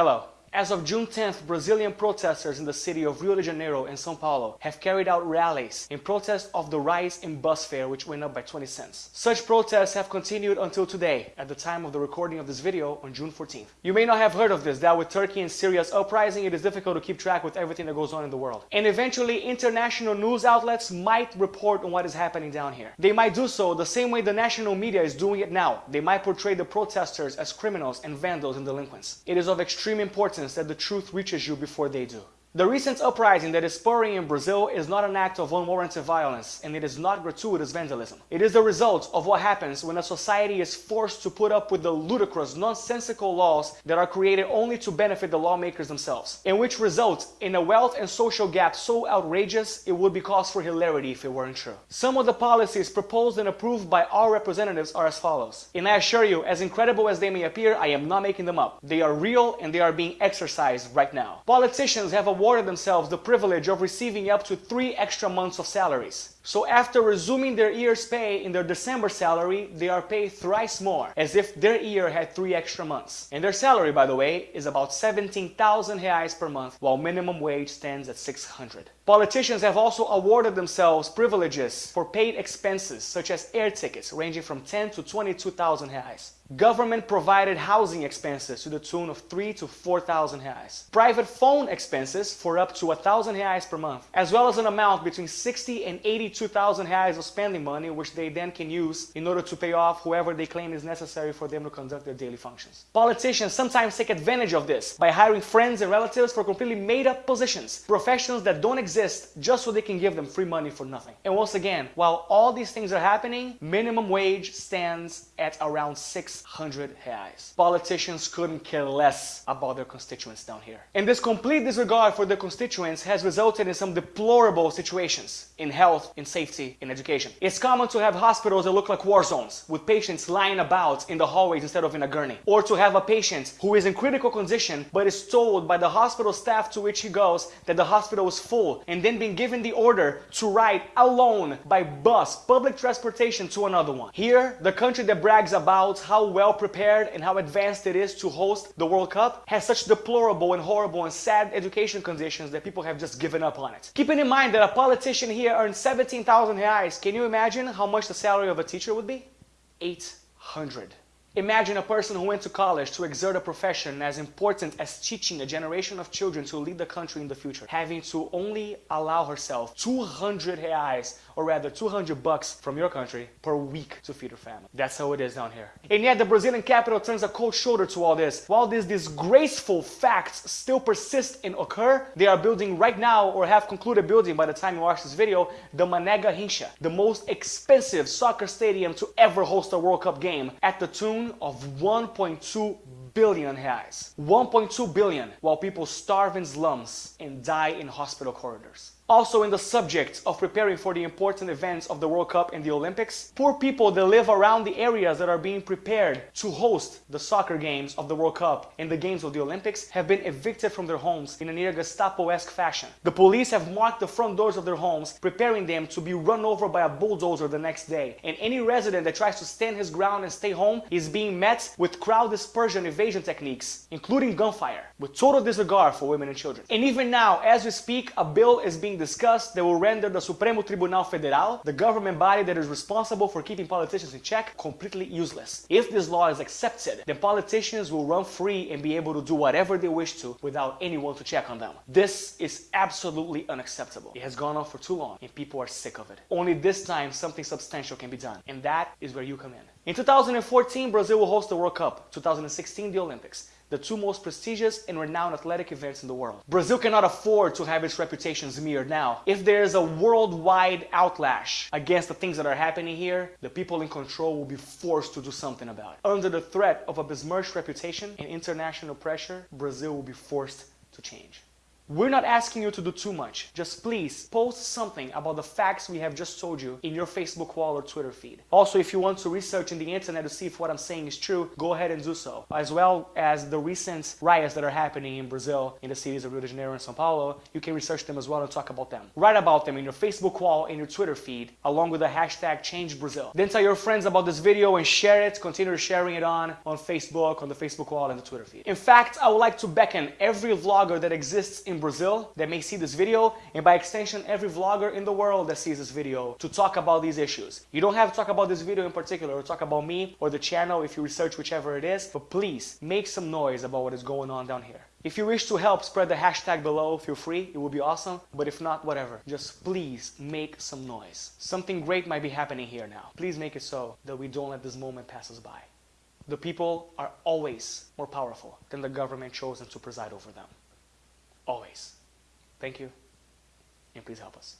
Hello. As of June 10th, Brazilian protesters in the city of Rio de Janeiro and São Paulo have carried out rallies in protest of the rise in bus fare which went up by 20 cents. Such protests have continued until today, at the time of the recording of this video on June 14th. You may not have heard of this, that with Turkey and Syria's uprising it is difficult to keep track with everything that goes on in the world. And eventually international news outlets might report on what is happening down here. They might do so the same way the national media is doing it now. They might portray the protesters as criminals and vandals and delinquents. It is of extreme importance that the truth reaches you before they do. The recent uprising that is spurring in Brazil is not an act of unwarranted violence and it is not gratuitous vandalism. It is the result of what happens when a society is forced to put up with the ludicrous, nonsensical laws that are created only to benefit the lawmakers themselves, and which result in a wealth and social gap so outrageous it would be cause for hilarity if it weren't true. Some of the policies proposed and approved by our representatives are as follows. And I assure you, as incredible as they may appear, I am not making them up. They are real and they are being exercised right now. Politicians have a awarded themselves the privilege of receiving up to three extra months of salaries. So after resuming their year's pay in their December salary, they are paid thrice more, as if their year had three extra months. And their salary, by the way, is about 17,000 reais per month, while minimum wage stands at 600. Politicians have also awarded themselves privileges for paid expenses, such as air tickets, ranging from 10 to 22,000 reais. Government provided housing expenses to the tune of 3 to 4,000 reais. Private phone expenses for up to 1,000 reais per month, as well as an amount between 60 and 82,000 reais of spending money, which they then can use in order to pay off whoever they claim is necessary for them to conduct their daily functions. Politicians sometimes take advantage of this by hiring friends and relatives for completely made up positions, professions that don't exist just so they can give them free money for nothing. And once again, while all these things are happening, minimum wage stands at around 600 reais. Politicians couldn't care less about their constituents down here. And this complete disregard for their constituents has resulted in some deplorable situations in health, in safety, in education. It's common to have hospitals that look like war zones, with patients lying about in the hallways instead of in a gurney. Or to have a patient who is in critical condition but is told by the hospital staff to which he goes that the hospital is full and then being given the order to ride alone by bus, public transportation to another one. Here, the country that brags about how well prepared and how advanced it is to host the World Cup has such deplorable and horrible and sad education conditions that people have just given up on it. Keeping in mind that a politician here earns 17,000 reais, can you imagine how much the salary of a teacher would be? 800. Imagine a person who went to college to exert a profession as important as teaching a generation of children to lead the country in the future, having to only allow herself 200 reais, or rather 200 bucks from your country per week to feed her family. That's how it is down here. And yet the Brazilian capital turns a cold shoulder to all this. While these disgraceful facts still persist and occur, they are building right now or have concluded building by the time you watch this video, the Mané Garrincha, the most expensive soccer stadium to ever host a World Cup game at the tune of 1.2 billion reais. 1.2 billion while people starve in slums and die in hospital corridors. Also in the subject of preparing for the important events of the World Cup and the Olympics, poor people that live around the areas that are being prepared to host the soccer games of the World Cup and the games of the Olympics have been evicted from their homes in a near Gestapo-esque fashion. The police have marked the front doors of their homes, preparing them to be run over by a bulldozer the next day. And any resident that tries to stand his ground and stay home is being met with crowd dispersion evasion techniques, including gunfire, with total disregard for women and children. And even now, as we speak, a bill is being discussed that will render the Supremo Tribunal Federal, the government body that is responsible for keeping politicians in check, completely useless. If this law is accepted, then politicians will run free and be able to do whatever they wish to without anyone to check on them. This is absolutely unacceptable. It has gone on for too long and people are sick of it. Only this time something substantial can be done and that is where you come in. In 2014, Brazil will host the World Cup, 2016 the Olympics the two most prestigious and renowned athletic events in the world. Brazil cannot afford to have its reputation smeared now. If there is a worldwide outlash against the things that are happening here, the people in control will be forced to do something about it. Under the threat of a besmirched reputation and international pressure, Brazil will be forced to change. We're not asking you to do too much. Just please post something about the facts we have just told you in your Facebook wall or Twitter feed. Also, if you want to research in the internet to see if what I'm saying is true, go ahead and do so. As well as the recent riots that are happening in Brazil, in the cities of Rio de Janeiro and Sao Paulo, you can research them as well and talk about them. Write about them in your Facebook wall and your Twitter feed, along with the hashtag ChangeBrazil. Then tell your friends about this video and share it. Continue sharing it on, on Facebook, on the Facebook wall and the Twitter feed. In fact, I would like to beckon every vlogger that exists Brazil that may see this video, and by extension, every vlogger in the world that sees this video to talk about these issues. You don't have to talk about this video in particular or talk about me or the channel if you research whichever it is, but please make some noise about what is going on down here. If you wish to help spread the hashtag below, feel free, it would be awesome. But if not, whatever. Just please make some noise. Something great might be happening here now. Please make it so that we don't let this moment pass us by. The people are always more powerful than the government chosen to preside over them. Always. Thank you, and please help us.